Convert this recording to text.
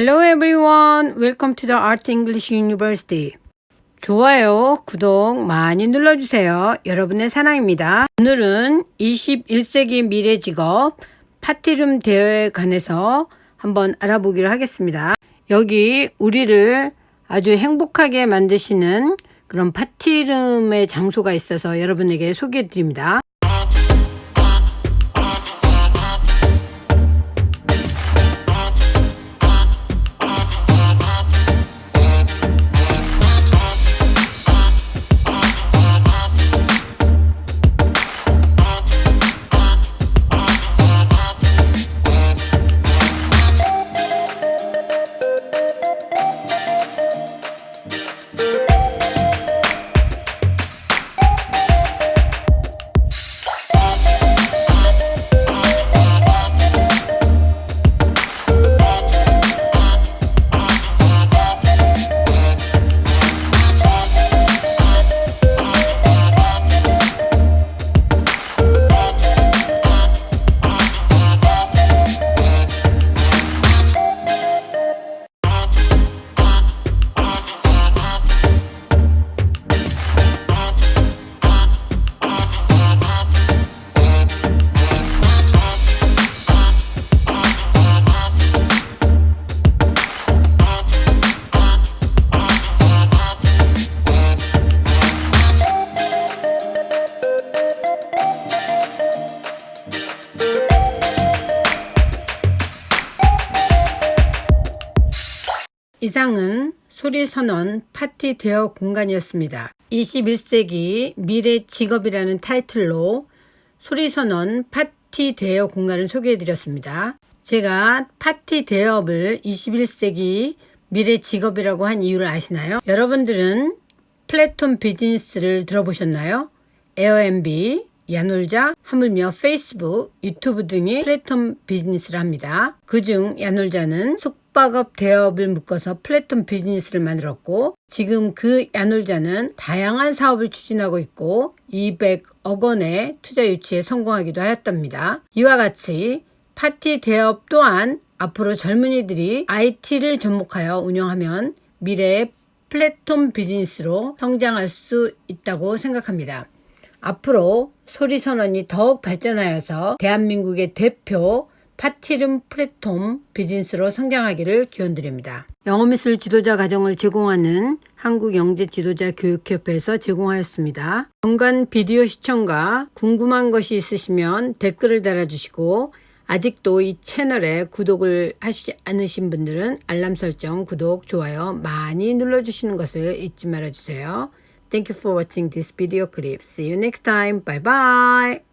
Hello everyone. Welcome to the Art English University. 좋아요, 구독 많이 눌러주세요. 여러분의 사랑입니다. 오늘은 21세기 미래 직업 파티룸 대여에 관해서 한번 알아보기로 하겠습니다. 여기 우리를 아주 행복하게 만드시는 그런 파티룸의 장소가 있어서 여러분에게 소개해 드립니다. 이상은 소리선언 파티 대여 공간이었습니다. 21세기 미래 직업이라는 타이틀로 소리선언 파티 대여 공간을 소개해 드렸습니다. 제가 파티 대여업을 21세기 미래 직업이라고 한 이유를 아시나요? 여러분들은 플랫폼 비즈니스를 들어보셨나요? 에어앤비, 야놀자, 하물며 페이스북, 유튜브 등이 플랫폼 비즈니스를 합니다. 그중 야놀자는 숙박업 대업을 묶어서 플랫폼 비즈니스를 만들었고 지금 그 야놀자는 다양한 사업을 추진하고 있고 200억 원의 투자 유치에 성공하기도 하였답니다. 이와 같이 파티 대업 또한 앞으로 젊은이들이 IT를 접목하여 운영하면 미래의 플랫폼 비즈니스로 성장할 수 있다고 생각합니다. 앞으로 소리선언이 더욱 발전하여서 대한민국의 대표 파티룸 플랫폼 비즈니스로 성장하기를 기원드립니다. 영어미술 지도자 과정을 제공하는 한국영재지도자교육협회에서 제공하였습니다. 연간 비디오 시청과 궁금한 것이 있으시면 댓글을 달아주시고 아직도 이 채널에 구독을 하시지 않으신 분들은 알람 설정, 구독, 좋아요 많이 눌러주시는 것을 잊지 말아주세요. Thank you for watching this video clip. See you next time. Bye bye.